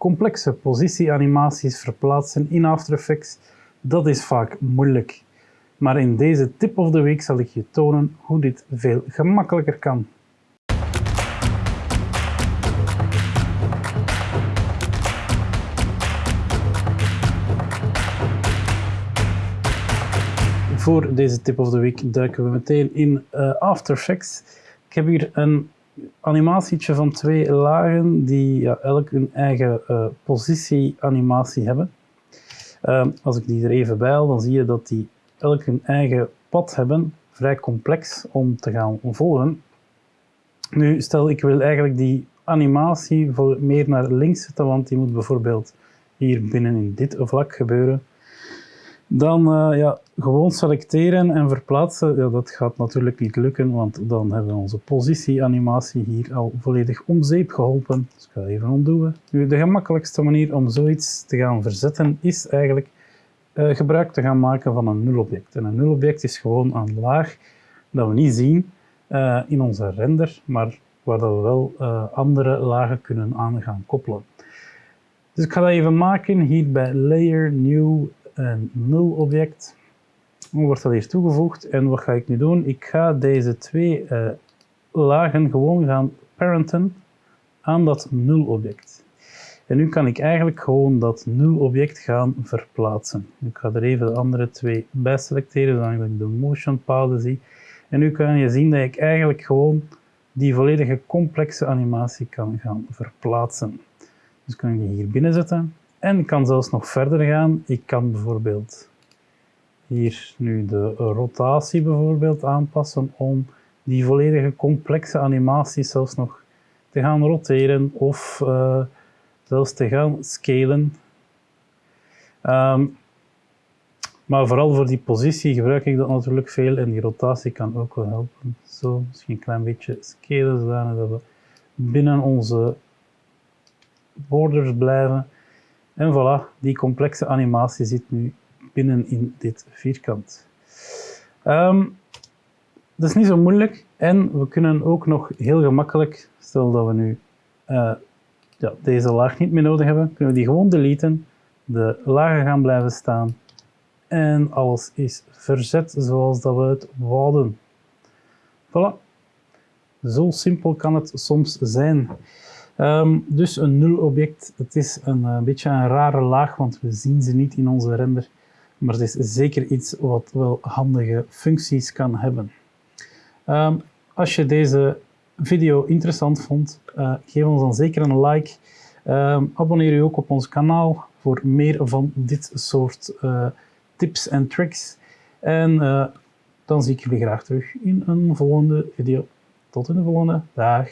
complexe positieanimaties verplaatsen in After Effects, dat is vaak moeilijk. Maar in deze tip of the week zal ik je tonen hoe dit veel gemakkelijker kan. Voor deze tip of the week duiken we meteen in uh, After Effects. Ik heb hier een animatietje van twee lagen die ja, elk hun eigen uh, positieanimatie hebben. Uh, als ik die er even bij dan zie je dat die elk hun eigen pad hebben. Vrij complex om te gaan volgen. Nu, stel ik wil eigenlijk die animatie meer naar links zetten, want die moet bijvoorbeeld hier binnen in dit vlak gebeuren. Dan uh, ja, gewoon selecteren en verplaatsen, ja, dat gaat natuurlijk niet lukken, want dan hebben we onze positieanimatie hier al volledig om zeep geholpen. Dus ik ga even ontdoen. Nu, de gemakkelijkste manier om zoiets te gaan verzetten is eigenlijk uh, gebruik te gaan maken van een nulobject. En een nulobject is gewoon een laag dat we niet zien uh, in onze render, maar waar dat we wel andere lagen kunnen aan gaan koppelen. Dus ik ga dat even maken hier bij Layer, New een nul object. Dan wordt dat hier toegevoegd. En wat ga ik nu doen? Ik ga deze twee uh, lagen gewoon gaan parenten aan dat nul object. En nu kan ik eigenlijk gewoon dat nul object gaan verplaatsen. Ik ga er even de andere twee bij selecteren, zodat ik de motion paden zie. En nu kan je zien dat ik eigenlijk gewoon die volledige complexe animatie kan gaan verplaatsen. Dus kan ik die hier binnen zetten. En kan zelfs nog verder gaan. Ik kan bijvoorbeeld hier nu de rotatie bijvoorbeeld aanpassen om die volledige complexe animaties zelfs nog te gaan roteren of uh, zelfs te gaan scalen. Um, maar vooral voor die positie gebruik ik dat natuurlijk veel en die rotatie kan ook wel helpen. Zo, misschien een klein beetje scalen zodat we binnen onze borders blijven. En voilà, die complexe animatie zit nu binnen in dit vierkant. Um, dat is niet zo moeilijk en we kunnen ook nog heel gemakkelijk, stel dat we nu uh, ja, deze laag niet meer nodig hebben, kunnen we die gewoon deleten, de lagen gaan blijven staan en alles is verzet zoals dat we het wouden. Voilà. Zo simpel kan het soms zijn. Um, dus een nul object, het is een, een, eh, beetje een rare laag, want we zien ze niet in onze render. Maar het is zeker iets wat wel handige functies kan hebben. Um, als je deze video interessant vond, uh, geef ons dan zeker een like. Um, abonneer je ook op ons kanaal voor meer van dit soort uh, tips en tricks. En dan zie ik jullie graag terug in een volgende video. Tot in de volgende. Dag.